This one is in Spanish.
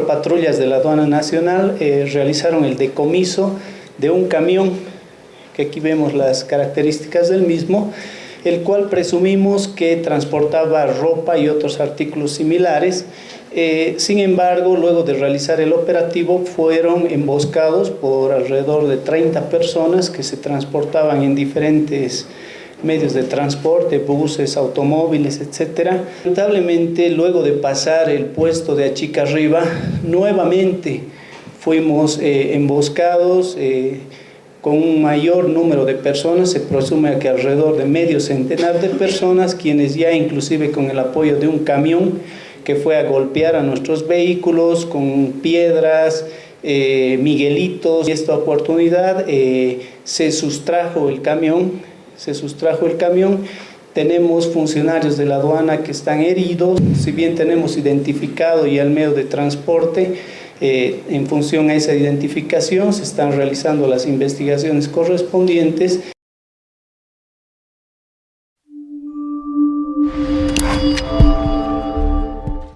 Patrullas de la aduana nacional eh, realizaron el decomiso de un camión, que aquí vemos las características del mismo, el cual presumimos que transportaba ropa y otros artículos similares. Eh, sin embargo, luego de realizar el operativo, fueron emboscados por alrededor de 30 personas que se transportaban en diferentes medios de transporte, buses, automóviles, etc. Lamentablemente, luego de pasar el puesto de Achica Arriba, nuevamente fuimos eh, emboscados eh, con un mayor número de personas, se presume que alrededor de medio centenar de personas, quienes ya inclusive con el apoyo de un camión que fue a golpear a nuestros vehículos con piedras, eh, miguelitos, y esta oportunidad se sustrajo el camión se sustrajo el camión. Tenemos funcionarios de la aduana que están heridos, si bien tenemos identificado y el medio de transporte, eh, en función a esa identificación se están realizando las investigaciones correspondientes.